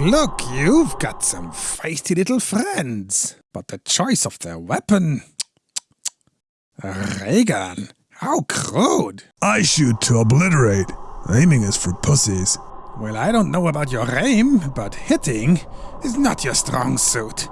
Look, you've got some feisty little friends. But the choice of their weapon... Regan. How crude. I shoot to obliterate. Aiming is for pussies. Well, I don't know about your aim, but hitting is not your strong suit.